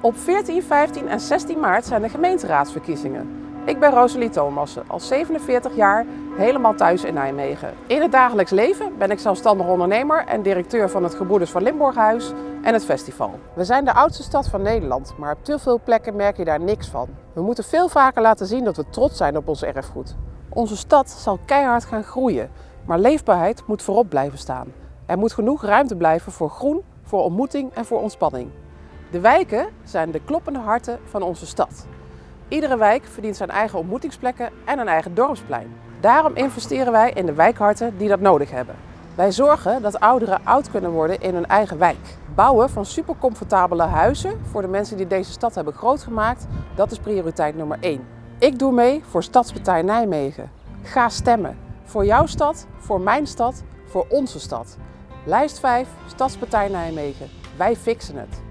Op 14, 15 en 16 maart zijn de gemeenteraadsverkiezingen. Ik ben Rosalie Thomassen, al 47 jaar helemaal thuis in Nijmegen. In het dagelijks leven ben ik zelfstandig ondernemer en directeur van het Gebroeders van Limburghuis en het festival. We zijn de oudste stad van Nederland, maar op te veel plekken merk je daar niks van. We moeten veel vaker laten zien dat we trots zijn op ons erfgoed. Onze stad zal keihard gaan groeien, maar leefbaarheid moet voorop blijven staan. Er moet genoeg ruimte blijven voor groen, voor ontmoeting en voor ontspanning. De wijken zijn de kloppende harten van onze stad. Iedere wijk verdient zijn eigen ontmoetingsplekken en een eigen dorpsplein. Daarom investeren wij in de wijkharten die dat nodig hebben. Wij zorgen dat ouderen oud kunnen worden in hun eigen wijk. Bouwen van supercomfortabele huizen voor de mensen die deze stad hebben grootgemaakt, dat is prioriteit nummer 1. Ik doe mee voor Stadspartij Nijmegen. Ga stemmen. Voor jouw stad, voor mijn stad, voor onze stad. Lijst 5, Stadspartij Nijmegen. Wij fixen het.